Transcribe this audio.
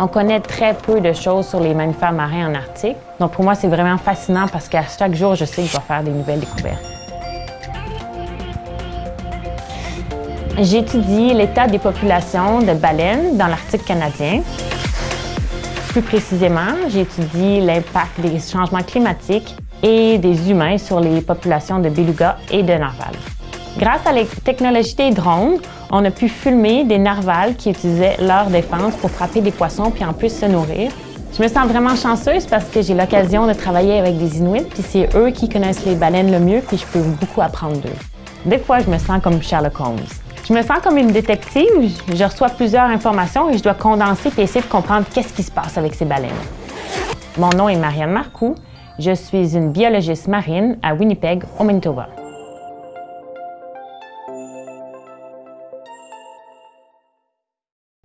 On connaît très peu de choses sur les mammifères marins en Arctique. Donc pour moi, c'est vraiment fascinant parce qu'à chaque jour, je sais que je vais faire des nouvelles découvertes. J'étudie l'état des populations de baleines dans l'Arctique canadien. Plus précisément, j'étudie l'impact des changements climatiques et des humains sur les populations de belugas et de narvals. Grâce à la technologie des drones, on a pu filmer des narvals qui utilisaient leur défense pour frapper des poissons puis en plus se nourrir. Je me sens vraiment chanceuse parce que j'ai l'occasion de travailler avec des Inuits, puis c'est eux qui connaissent les baleines le mieux, puis je peux beaucoup apprendre d'eux. Des fois, je me sens comme Sherlock Holmes. Je me sens comme une détective, je reçois plusieurs informations et je dois condenser et essayer de comprendre qu'est-ce qui se passe avec ces baleines. Mon nom est Marianne Marcoux, je suis une biologiste marine à Winnipeg, au Manitoba.